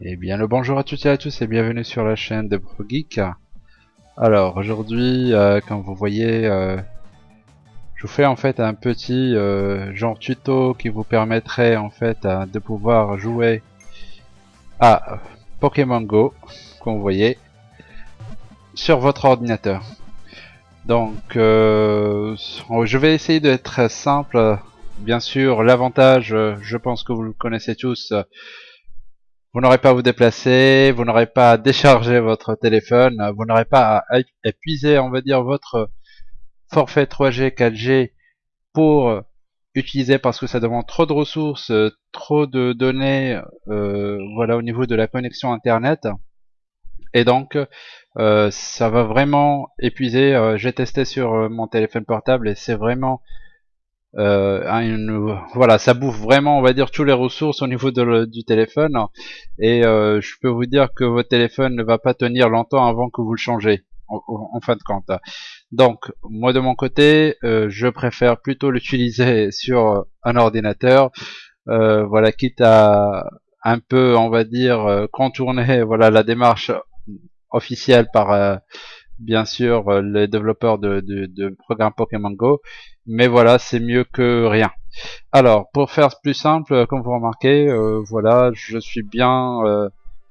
Eh bien le bonjour à toutes et à tous et bienvenue sur la chaîne de ProGeek. Alors aujourd'hui, euh, comme vous voyez, euh, je vous fais en fait un petit euh, genre tuto qui vous permettrait en fait de pouvoir jouer à Pokémon Go, comme vous voyez, sur votre ordinateur. Donc je vais essayer d'être simple. Bien sûr, l'avantage, je pense que vous le connaissez tous, vous n'aurez pas à vous déplacer, vous n'aurez pas à décharger votre téléphone, vous n'aurez pas à épuiser, on va dire, votre forfait 3G, 4G pour utiliser parce que ça demande trop de ressources, trop de données, euh, voilà, au niveau de la connexion Internet. Et donc, euh, ça va vraiment épuiser. Euh, j'ai testé sur mon téléphone portable et c'est vraiment euh, voilà, ça bouffe vraiment, on va dire, toutes les ressources au niveau de du téléphone. Et euh, je peux vous dire que votre téléphone ne va pas tenir longtemps avant que vous le changez, en, fin de compte. Donc, moi de mon côté, euh, je préfère plutôt l'utiliser sur un ordinateur. voilà, quitte à un peu, on va dire, contourner voilà la démarche officielle par bien sûr euh, les développeurs de, de, de programmes Pokémon Go, mais voilà, c'est mieux que rien. Alors, pour faire plus simple, euh, comme vous remarquez, euh, voilà, je suis bien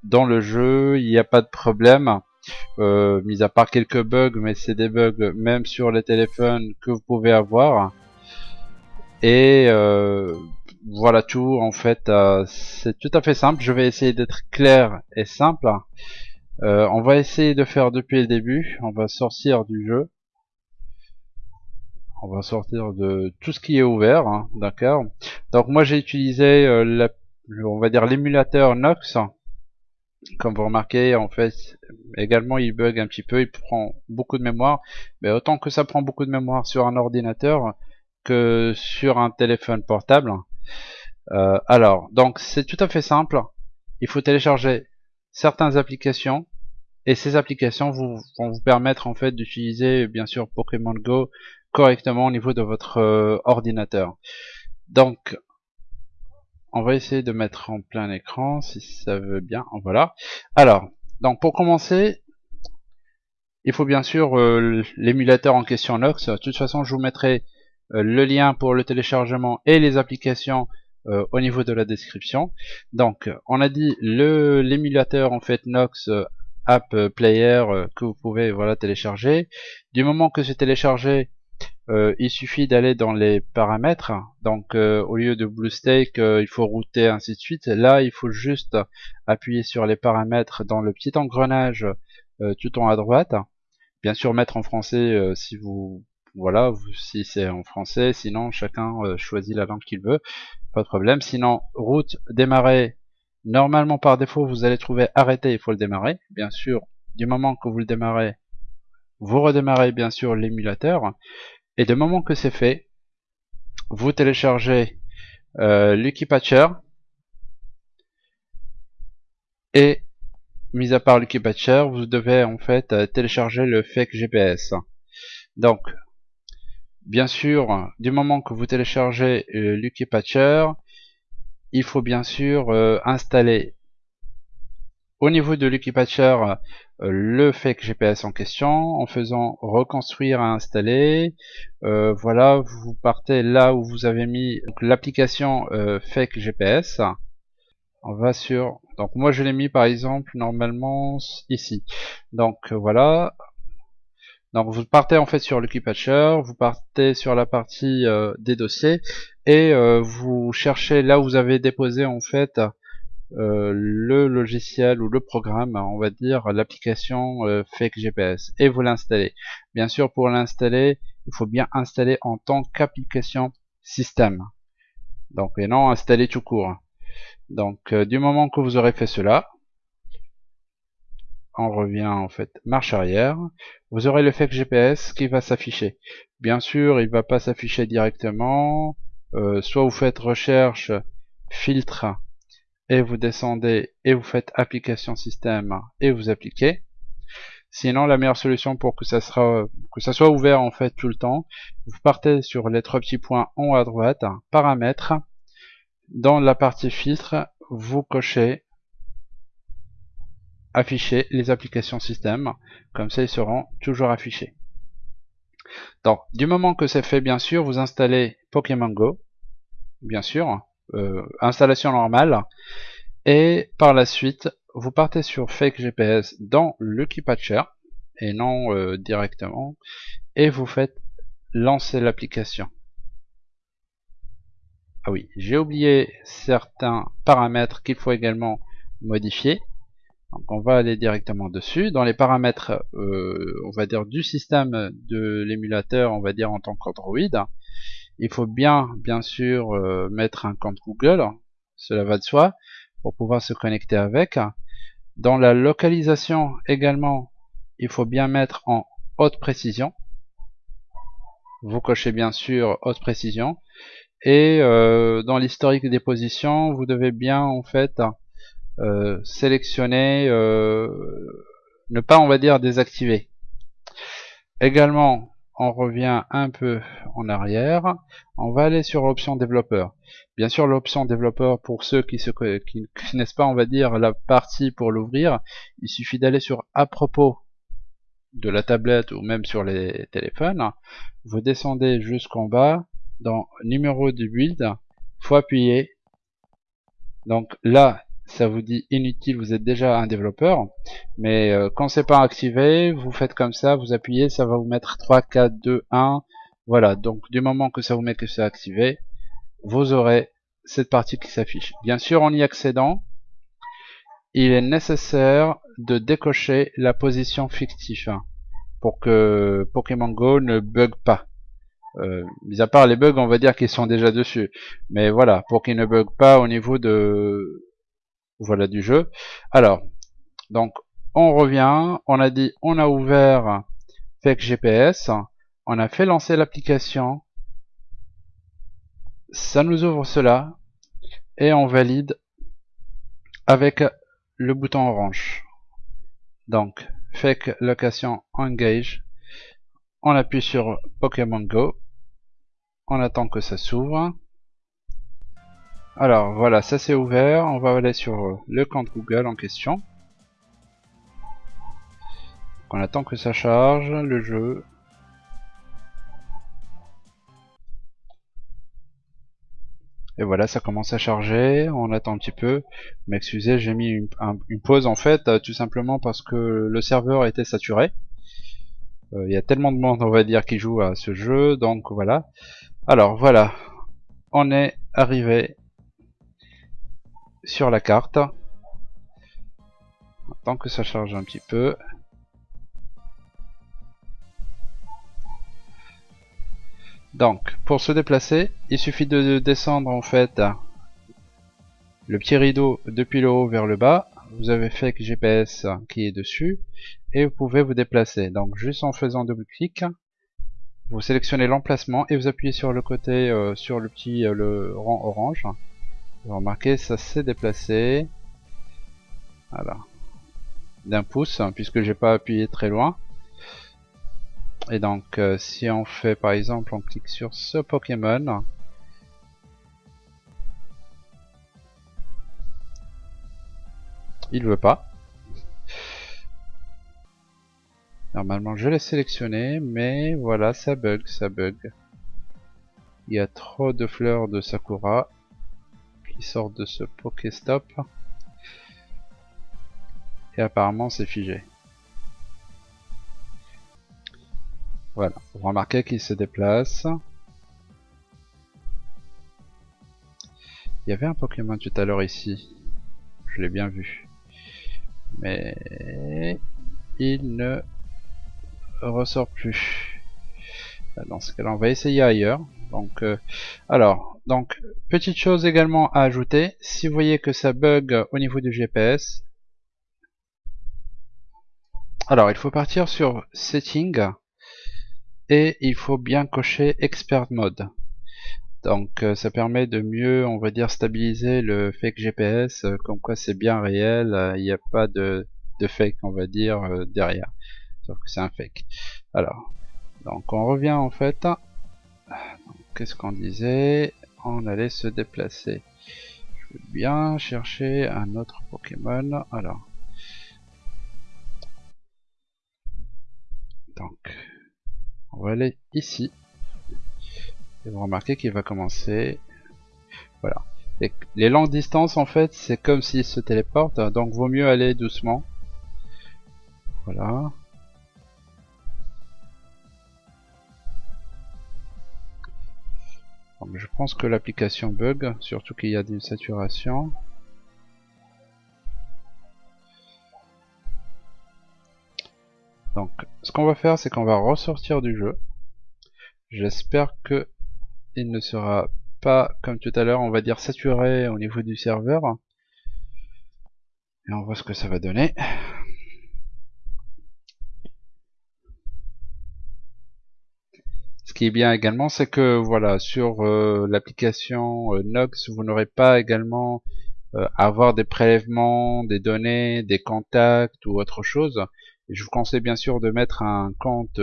dans le jeu, il n'y a pas de problème, mis à part quelques bugs, mais c'est des bugs même sur les téléphones que vous pouvez avoir. Et voilà tout, en fait, c'est tout à fait simple, je vais essayer d'être clair et simple. Euh, on va essayer de faire depuis le début. On va sortir du jeu. On va sortir de tout ce qui est ouvert, hein, d'accord. Donc moi j'ai utilisé, euh, l'émulateur Nox. Comme vous remarquez, en fait, également il bug un petit peu, il prend beaucoup de mémoire. Mais autant que ça prend beaucoup de mémoire sur un ordinateur que sur un téléphone portable. Euh, alors, donc c'est tout à fait simple. Il faut télécharger certaines applications et ces applications vont vous permettre en fait d'utiliser bien sûr Pokémon Go correctement au niveau de votre euh, ordinateur. Donc on va essayer de mettre en plein écran si ça veut bien. Voilà. Alors, donc pour commencer, il faut bien sûr euh, l'émulateur en question Nox. De toute façon, je vous mettrai euh, le lien pour le téléchargement et les applications euh, au niveau de la description. Donc, on a dit le l'émulateur en fait Nox euh, App Player euh, que vous pouvez voilà télécharger. Du moment que c'est téléchargé, il suffit d'aller dans les paramètres. Donc, au lieu de BlueStake, il faut router ainsi de suite. Là, il faut juste appuyer sur les paramètres dans le petit engrenage tout en à droite. Bien sûr, mettre en français si vous voilà, si c'est en français, sinon chacun choisit la langue qu'il veut pas de problème. Sinon, route, démarrer, normalement par défaut, vous allez trouver arrêter, il faut le démarrer. Bien sûr, du moment que vous le démarrez, vous redémarrez bien sûr l'émulateur. Et du moment que c'est fait, vous téléchargez euh, Lucky Patcher. Et, mis à part Lucky Patcher, vous devez en fait euh, télécharger le fake GPS. Donc, Bien sûr, du moment que vous téléchargez euh, Lucky Patcher, il faut bien sûr euh, installer au niveau de Lucky Patcher euh, le fake GPS en question en faisant reconstruire à installer. voilà, vous partez là où vous avez mis l'application fake GPS. On va sur donc moi je l'ai mis par exemple normalement ici. Donc voilà, donc vous partez en fait sur le Patcher, vous partez sur la partie euh, des dossiers et euh, vous cherchez là où vous avez déposé en fait euh, le logiciel ou le programme, on va dire l'application Fake GPS et vous l'installez. Bien sûr pour l'installer, il faut bien installer en tant qu'application système. Donc et non installer tout court. Donc du moment que vous aurez fait cela, on revient en fait marche arrière, vous aurez le fake GPS qui va s'afficher. Bien sûr, il va pas s'afficher directement, euh, soit vous faites recherche, filtre, et vous descendez et vous faites application système et vous appliquez. Sinon, la meilleure solution pour que ça, sera, que ça soit ouvert en fait tout le temps, vous partez sur les trois petits points en haut à droite, paramètres. Dans la partie filtre, vous cochez afficher les applications système. Comme ça, ils seront toujours affichés. Donc, du moment que c'est fait, bien sûr, vous installez Pokémon Go, bien sûr, euh, installation normale, et par la suite, vous partez sur Fake GPS dans le Keepatcher, et non euh, directement, et vous faites lancer l'application. Ah oui, j'ai oublié certains paramètres qu'il faut également modifier. Donc on va aller directement dessus. Dans les paramètres, euh, on va dire du système de l'émulateur, on va dire en tant qu'Android, il faut bien, bien sûr, euh, mettre un compte Google. Cela va de soi pour pouvoir se connecter avec. Dans la localisation également, il faut bien mettre en haute précision. Vous cochez bien sûr haute précision. Et euh, dans l'historique des positions, vous devez bien en fait euh, sélectionner, euh, ne pas on va dire désactiver. Également, on revient un peu en arrière, on va aller sur l'option développeur. Bien sûr, l'option développeur, pour ceux qui ne qui connaissent pas, on va dire, la partie pour l'ouvrir, il suffit d'aller sur à propos de la tablette ou même sur les téléphones. Vous descendez jusqu'en bas, dans numéro de build, faut appuyer. Donc là, ça vous dit inutile, vous êtes déjà un développeur. Mais euh, quand c'est pas activé, vous faites comme ça, vous appuyez, ça va vous mettre 3, 4, 2, 1. Voilà, donc du moment que ça vous met que c'est activé, vous aurez cette partie qui s'affiche. Bien sûr, en y accédant, il est nécessaire de décocher la position fictive hein, pour que Pokémon Go ne bug pas. Euh, mis à part les bugs, on va dire qu'ils sont déjà dessus. Mais voilà, pour qu'ils ne bug pas au niveau de, voilà du jeu. Alors, donc on revient, on a dit on a ouvert Fake GPS, on a fait lancer l'application, ça nous ouvre cela et on valide avec le bouton orange. Donc Fake Location Engage, on appuie sur Pokémon Go, on attend que ça s'ouvre. Alors voilà, ça c'est ouvert. On va aller sur le compte Google en question. On attend que ça charge le jeu. Et voilà, ça commence à charger. On attend un petit peu. M'excusez, j'ai mis une, pause en fait, euh, tout simplement parce que le serveur était saturé. Euh, il y a tellement de monde, on va dire, qui joue à ce jeu. Donc voilà. Alors voilà, on est arrivé sur la carte. Tant que ça charge un petit peu. Donc, pour se déplacer, il suffit de descendre en fait le petit rideau depuis le haut vers le bas. Vous avez fait que GPS qui est dessus et vous pouvez vous déplacer. Donc, juste en faisant double clic, vous sélectionnez l'emplacement et vous appuyez sur le côté, euh, sur le petit euh, le rang orange. Vous remarquez, ça s'est déplacé. Voilà. D'un pouce, hein, puisque j'ai pas appuyé très loin. Et donc, euh, si on fait par exemple, on clique sur ce Pokémon. Il veut pas. Normalement, je l'ai sélectionné, mais voilà, ça bug, ça bug. Il y a trop de fleurs de Sakura sort de ce Pokéstop. Et apparemment c'est figé. Voilà, vous remarquez qu'il se déplace. Il y avait un Pokémon tout à l'heure ici. Je l'ai bien vu. Mais il ne ressort plus. Dans ce cas-là, on va essayer ailleurs. Donc, euh, alors, donc, petite chose également à ajouter, si vous voyez que ça bug au niveau du GPS, alors il faut partir sur Setting et il faut bien cocher Expert Mode. Donc euh, ça permet de mieux, on va dire, stabiliser le fake GPS, euh, comme quoi c'est bien réel, il n'y a pas de, de, fake, on va dire, derrière. sauf que c'est un fake. Alors, donc on revient en fait. Qu'est-ce qu'on disait On allait se déplacer. Je vais bien chercher un autre Pokémon. Alors, donc, on va aller ici. Et vous remarquez qu'il va commencer. Voilà. les longues distances, en fait, c'est comme s'il se téléporte. Donc, vaut mieux aller doucement. Voilà. Je pense que l'application bug, surtout qu'il y a une saturation. Donc, ce qu'on va faire, c'est qu'on va ressortir du jeu. J'espère que il ne sera pas, comme tout à l'heure, on va dire saturé au niveau du serveur. Et on voit ce que ça va donner. Qui est bien également, c'est que voilà, sur euh, l'application euh, Nox, vous n'aurez pas également euh, à avoir des prélèvements, des données, des contacts ou autre chose. je vous conseille bien sûr de mettre un compte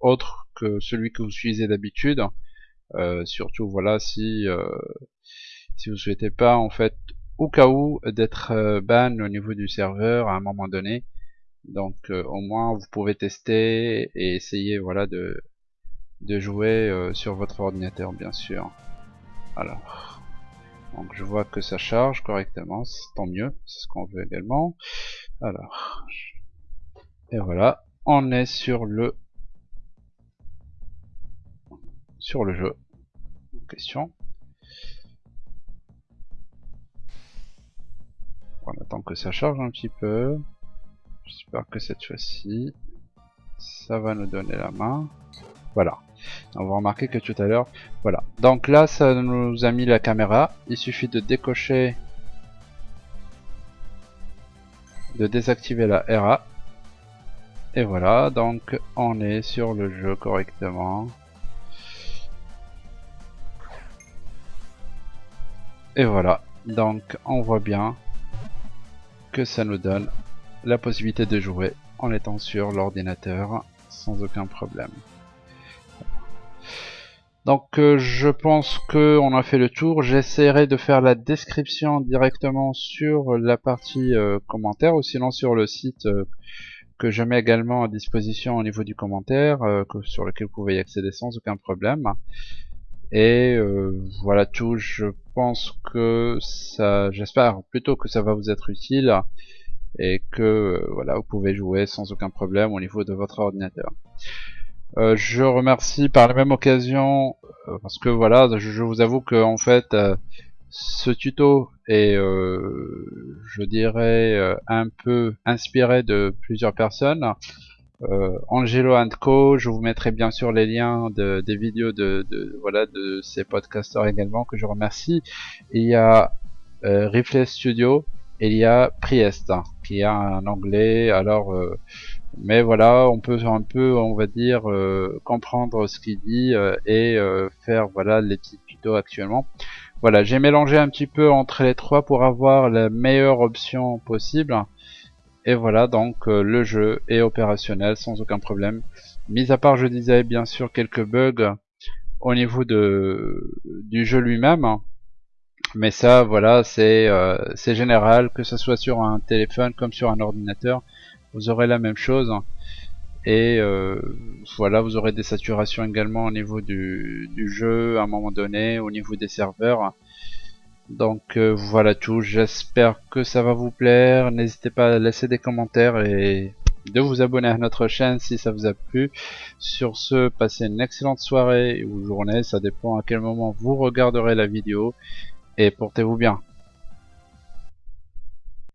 autre que celui que vous utilisez d'habitude. surtout voilà si si vous souhaitez pas en fait au cas où d'être ban au niveau du serveur à un moment donné. Donc au moins vous pouvez tester et essayer voilà de de jouer euh, sur votre ordinateur bien sûr. Alors, donc je vois que ça charge correctement, tant mieux, c'est ce qu'on veut également. Alors, et voilà, on est sur le sur le jeu en question. On attend que ça charge un petit peu. J'espère que cette fois-ci, ça va nous donner la main. Voilà. On va remarquer que tout à l'heure, voilà. Donc là, ça nous a mis la caméra. Il suffit de décocher, de désactiver la RA. Et voilà, donc on est sur le jeu correctement. Et voilà, donc on voit bien que ça nous donne la possibilité de jouer en étant sur l'ordinateur sans aucun problème. Donc euh, je pense que on a fait le tour. J'essaierai de faire la description directement sur la partie euh, commentaire ou sinon sur le site euh, que je mets également à disposition au niveau du commentaire sur lequel vous pouvez y accéder sans aucun problème. Et voilà tout. Je pense que ça, j'espère plutôt que ça va vous être utile et que voilà vous pouvez jouer sans aucun problème au niveau de votre ordinateur. Euh, je remercie par la même occasion euh, parce que voilà, je, vous avoue que en fait euh, ce tuto est, je dirais, un peu inspiré de plusieurs personnes. Angelo Co, je vous mettrai bien sûr les liens de, des vidéos de, voilà de ces podcasters également que je remercie. Il y a Rifle Studio il y a Priest qui a un anglais. Alors mais voilà, on peut un peu, on va dire, euh, comprendre ce qu'il dit euh, et euh, faire voilà les petits tutos actuellement. Voilà, j'ai mélangé un petit peu entre les trois pour avoir la meilleure option possible. Et voilà, donc le jeu est opérationnel sans aucun problème. Mis à part, je disais bien sûr quelques bugs au niveau de du jeu lui-même. Mais ça, voilà, c'est c'est général, que ce soit sur un téléphone comme sur un ordinateur vous aurez la même chose. Et euh, voilà vous aurez des saturations également au niveau du, jeu à un moment donné au niveau des serveurs. Donc euh, voilà tout. J'espère que ça va vous plaire. N'hésitez pas à laisser des commentaires et de vous abonner à notre chaîne si ça vous a plu. Sur ce passez une excellente soirée ou journée. Ça dépend à quel moment vous regarderez la vidéo. Et portez-vous bien